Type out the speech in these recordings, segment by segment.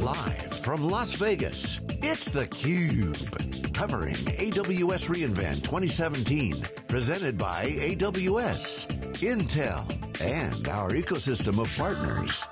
Live from Las Vegas, it's theCUBE. Covering AWS reInvent 2017. Presented by AWS, Intel, and our ecosystem of partners.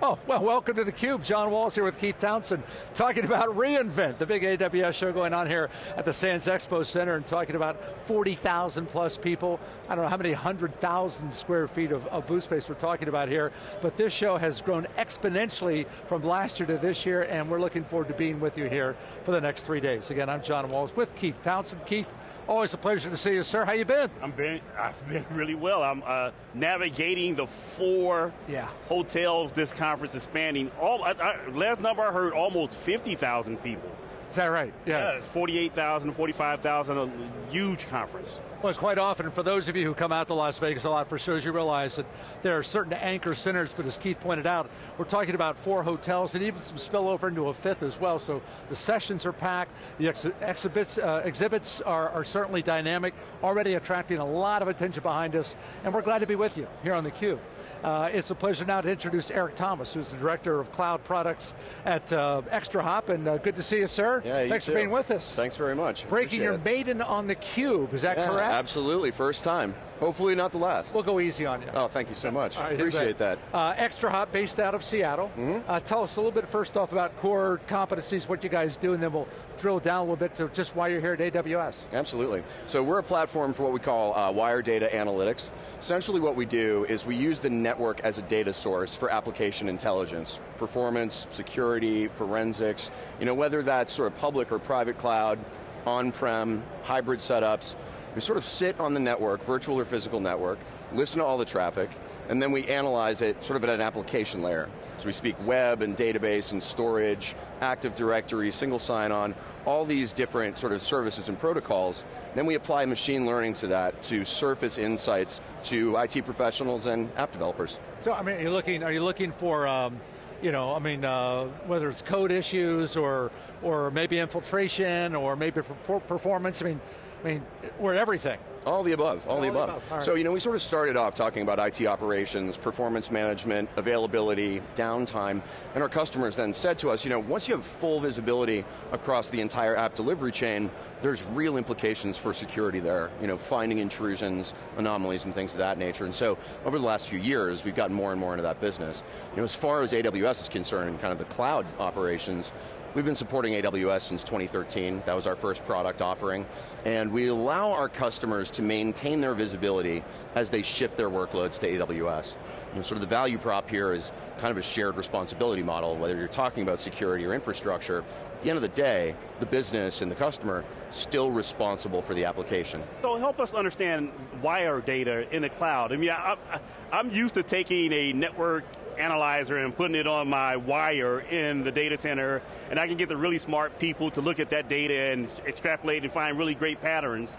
Oh, well, welcome to theCUBE. John Walls here with Keith Townsend, talking about reInvent, the big AWS show going on here at the Sands Expo Center, and talking about 40,000 plus people. I don't know how many hundred thousand square feet of, of booth space we're talking about here, but this show has grown exponentially from last year to this year, and we're looking forward to being with you here for the next three days. Again, I'm John Walls with Keith Townsend. Keith, Always a pleasure to see you, sir. How you been? I'm been, I've been really well. I'm uh, navigating the four yeah. hotels this conference is spanning. All I, I, last number I heard, almost 50,000 people. Is that right? Yeah. yeah it's 48,000, 45,000, a huge conference. Well, quite often, for those of you who come out to Las Vegas a lot for shows, you realize that there are certain anchor centers, but as Keith pointed out, we're talking about four hotels and even some spillover into a fifth as well, so the sessions are packed, the ex exhibits, uh, exhibits are, are certainly dynamic, already attracting a lot of attention behind us, and we're glad to be with you here on theCUBE. Uh, it's a pleasure now to introduce Eric Thomas, who's the Director of Cloud Products at uh, ExtraHop, and uh, good to see you, sir. Yeah, Thanks too. for being with us. Thanks very much. Breaking your it. maiden on the cube, is that yeah, correct? Absolutely, first time. Hopefully not the last. We'll go easy on you. Oh, thank you so much. Right, Appreciate that. Uh, ExtraHop, based out of Seattle. Mm -hmm. tell us a little bit first off about core competencies, what you guys do, and then we'll drill down a little bit to just why you're here at AWS. Absolutely. So we're a platform for what we call uh, wire data analytics. Essentially what we do is we use the network as a data source for application intelligence, performance, security, forensics, you know, whether that's sort of public or private cloud, on-prem, hybrid setups, we sort of sit on the network, virtual or physical network, listen to all the traffic, and then we analyze it sort of at an application layer. So we speak web and database and storage, Active Directory, single sign-on, all these different sort of services and protocols. Then we apply machine learning to that to surface insights to IT professionals and app developers. So I mean, are you looking, are you looking for um, you know, I mean, uh, whether it's code issues or or maybe infiltration or maybe performance. I mean, I mean, we're everything. All the above, all, all the above. above. Right. So, you know, we sort of started off talking about IT operations, performance management, availability, downtime, and our customers then said to us, you know, once you have full visibility across the entire app delivery chain, there's real implications for security there, you know, finding intrusions, anomalies, and things of that nature. And so, over the last few years, we've gotten more and more into that business. You know, as far as AWS is concerned, and kind of the cloud operations, We've been supporting AWS since 2013. That was our first product offering. And we allow our customers to maintain their visibility as they shift their workloads to AWS. Know, sort of the value prop here is kind of a shared responsibility model, whether you're talking about security or infrastructure. At the end of the day, the business and the customer still responsible for the application. So help us understand why wire data in the cloud. I mean, I, I, I'm used to taking a network analyzer and putting it on my wire in the data center, and I can get the really smart people to look at that data and extrapolate and find really great patterns.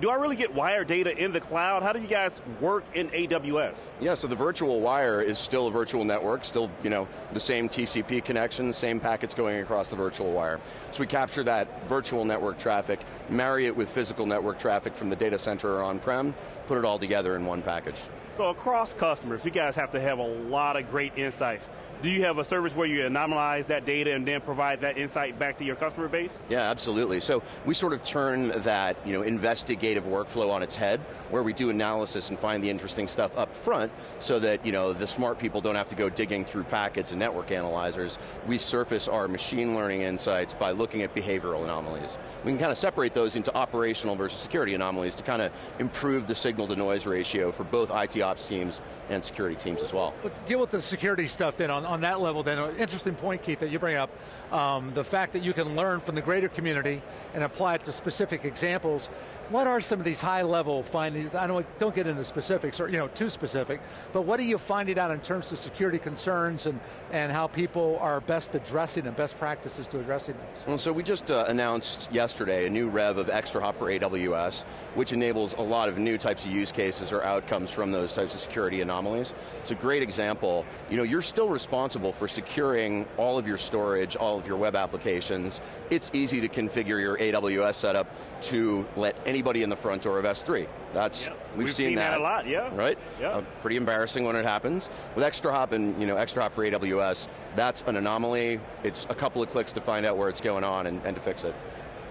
Do I really get wire data in the cloud? How do you guys work in AWS? Yeah, so the virtual wire is still a virtual network, still you know the same TCP connection, same packets going across the virtual wire. So we capture that virtual network traffic, marry it with physical network traffic from the data center or on-prem, put it all together in one package. So across customers, you guys have to have a lot of great insights. Do you have a service where you anomalize that data and then provide that insight back to your customer base? Yeah, absolutely. So we sort of turn that you know, investigative workflow on its head, where we do analysis and find the interesting stuff up front, so that you know, the smart people don't have to go digging through packets and network analyzers. We surface our machine learning insights by looking at behavioral anomalies. We can kind of separate those into operational versus security anomalies to kind of improve the signal to noise ratio for both IT ops teams and security teams as well. But deal with the security stuff then on, on that level then, an interesting point Keith that you bring up, um, the fact that you can learn from the greater community and apply it to specific examples. What are some of these high level findings? I don't, don't get into specifics or you know too specific, but what are you finding out in terms of security concerns and, and how people are best addressing them, best practices to addressing those? Well, so we just uh, announced yesterday a new rev of ExtraHop for AWS, which enables a lot of new types of use cases or outcomes from those types of security anomalies. It's a great example. You know, you're still responsible for securing all of your storage, all of your web applications. It's easy to configure your AWS setup to let anybody in the front door of S3. That's we've, We've seen that a lot, yeah. Right? Yeah. Uh, pretty embarrassing when it happens. With ExtraHop and you know ExtraHop for AWS, that's an anomaly. It's a couple of clicks to find out where it's going on and, and to fix it.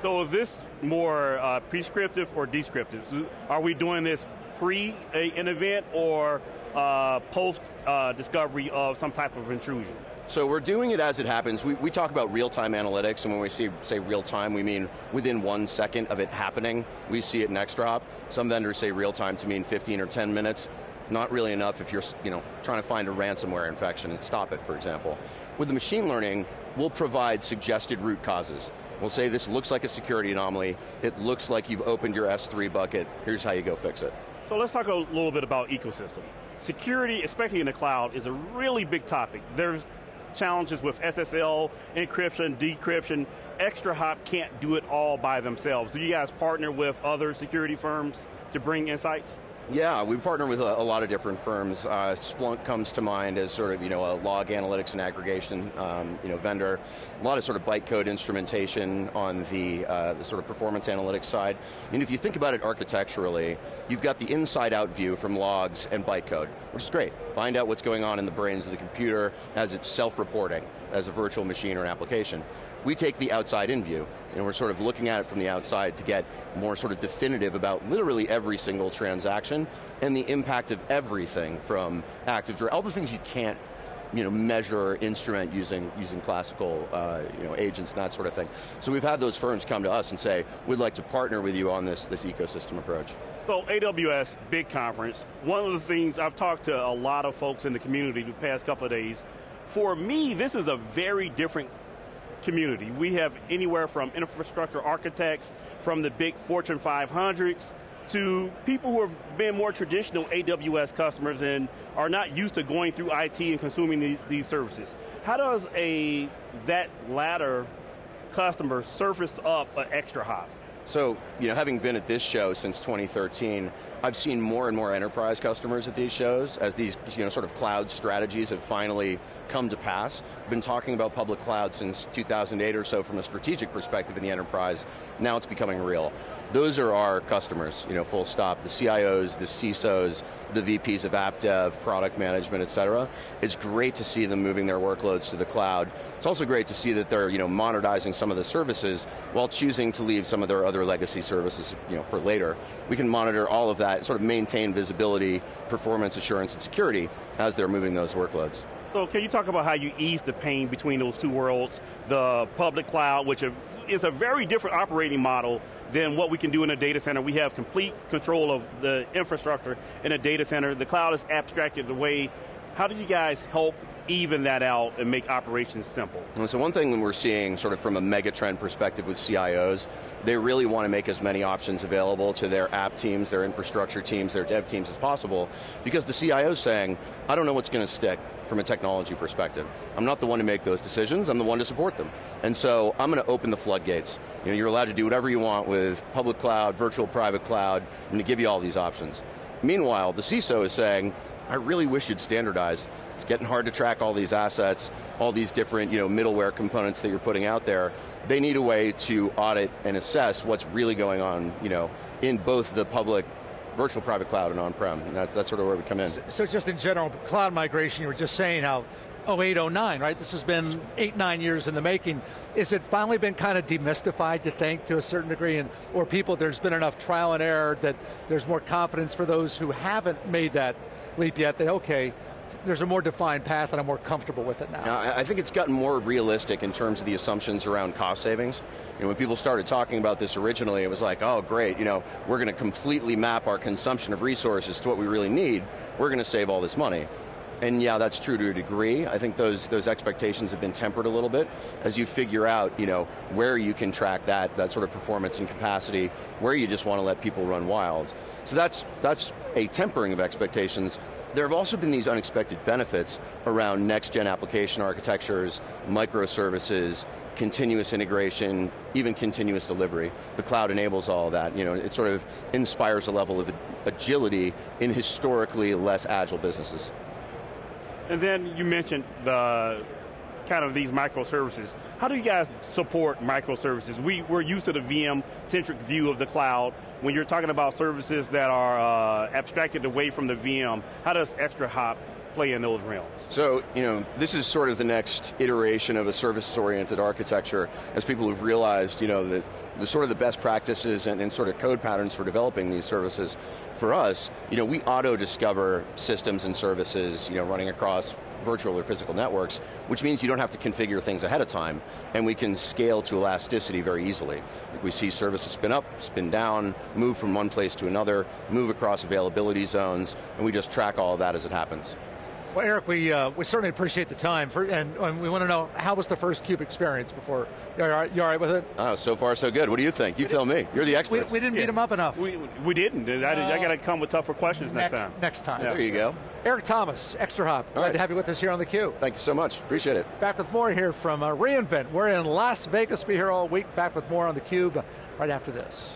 So is this more uh, prescriptive or descriptive? So Are we doing this pre a, an event or uh, post uh, discovery of some type of intrusion? So we're doing it as it happens. We, we talk about real-time analytics, and when we see, say real-time, we mean within one second of it happening, we see it in Extra Some vendors say real-time to mean 15 or 10 minutes. Not really enough if you're you know, trying to find a ransomware infection and stop it, for example. With the machine learning, we'll provide suggested root causes. We'll say this looks like a security anomaly, it looks like you've opened your S3 bucket, here's how you go fix it. So let's talk a little bit about ecosystem. Security, especially in the cloud, is a really big topic. There's challenges with SSL, encryption, decryption. ExtraHop can't do it all by themselves. Do you guys partner with other security firms to bring insights? Yeah, we partner with a, a lot of different firms. Uh, Splunk comes to mind as sort of you know a log analytics and aggregation um, you know vendor. A lot of sort of bytecode instrumentation on the uh, the sort of performance analytics side. And if you think about it architecturally, you've got the inside-out view from logs and bytecode, which is great. Find out what's going on in the brains of the computer as it's self-reporting as a virtual machine or an application. We take the outside-in view, and we're sort of looking at it from the outside to get more sort of definitive about literally every single transaction and the impact of everything from Active Directory, all the things you can't you know, measure or instrument using, using classical uh, you know, agents and that sort of thing. So we've had those firms come to us and say, we'd like to partner with you on this, this ecosystem approach. So AWS, big conference. One of the things I've talked to a lot of folks in the community the past couple of days. For me, this is a very different community. We have anywhere from infrastructure architects, from the big Fortune 500s, to people who have been more traditional AWS customers and are not used to going through IT and consuming these, these services. How does a that latter customer surface up an ExtraHop? So, you know, having been at this show since 2013, I've seen more and more enterprise customers at these shows as these, you know, sort of cloud strategies have finally come to pass. Been talking about public cloud since 2008 or so from a strategic perspective in the enterprise. Now it's becoming real. Those are our customers, you know, full stop. The CIOs, the CISOs, the VPs of app dev, product management, et cetera. It's great to see them moving their workloads to the cloud. It's also great to see that they're, you know, monetizing some of the services while choosing to leave some of their other legacy services, you know, for later. We can monitor all of that, Uh, sort of maintain visibility, performance assurance, and security as they're moving those workloads. So can you talk about how you ease the pain between those two worlds, the public cloud, which is a very different operating model than what we can do in a data center. We have complete control of the infrastructure in a data center. The cloud is abstracted away. How do you guys help even that out and make operations simple? And so one thing we're seeing sort of from a megatrend perspective with CIOs, they really want to make as many options available to their app teams, their infrastructure teams, their dev teams as possible, because the CIO is saying, I don't know what's going to stick from a technology perspective. I'm not the one to make those decisions, I'm the one to support them. And so I'm going to open the floodgates. You know, you're allowed to do whatever you want with public cloud, virtual private cloud, I'm going to give you all these options. Meanwhile, the CISO is saying, I really wish you'd standardize. It's getting hard to track all these assets, all these different you know, middleware components that you're putting out there. They need a way to audit and assess what's really going on you know, in both the public virtual private cloud and on-prem. And that's, that's sort of where we come in. So, so just in general, cloud migration, you were just saying how 08, 09, right? This has been eight, nine years in the making. Is it finally been kind of demystified to think to a certain degree, and or people, there's been enough trial and error that there's more confidence for those who haven't made that leap yet, that okay, there's a more defined path and I'm more comfortable with it now. now. I think it's gotten more realistic in terms of the assumptions around cost savings. You know, when people started talking about this originally, it was like, oh great, you know, we're going to completely map our consumption of resources to what we really need. We're going to save all this money. And yeah, that's true to a degree. I think those those expectations have been tempered a little bit as you figure out, you know, where you can track that that sort of performance and capacity, where you just want to let people run wild. So that's that's a tempering of expectations. There have also been these unexpected benefits around next gen application architectures, microservices, continuous integration, even continuous delivery. The cloud enables all that. You know, it sort of inspires a level of agility in historically less agile businesses. And then you mentioned the kind of these microservices. How do you guys support microservices? We, we're used to the VM-centric view of the cloud. When you're talking about services that are uh, abstracted away from the VM, how does ExtraHop play in those realms? So, you know, this is sort of the next iteration of a service-oriented architecture as people have realized, you know, that the sort of the best practices and, and sort of code patterns for developing these services. For us, you know, we auto-discover systems and services, you know, running across virtual or physical networks, which means you don't have to configure things ahead of time, and we can scale to elasticity very easily. We see services spin up, spin down, move from one place to another, move across availability zones, and we just track all of that as it happens. Well, Eric, we, uh, we certainly appreciate the time, for, and, and, we want to know, how was the first CUBE experience before? You all right, you all right with it? Oh, so far so good. What do you think? You tell me. You're the expert. We, we, didn't yeah. beat him up enough. We, we didn't. I, uh, I got to come with tougher questions next, next time. Next time. Yeah. There you go. Eric Thomas, ExtraHop. Glad right. to have you with us here on theCUBE. Thank you so much. Appreciate it. Back with more here from uh, reInvent. We're in Las Vegas. Be here all week. Back with more on theCUBE right after this.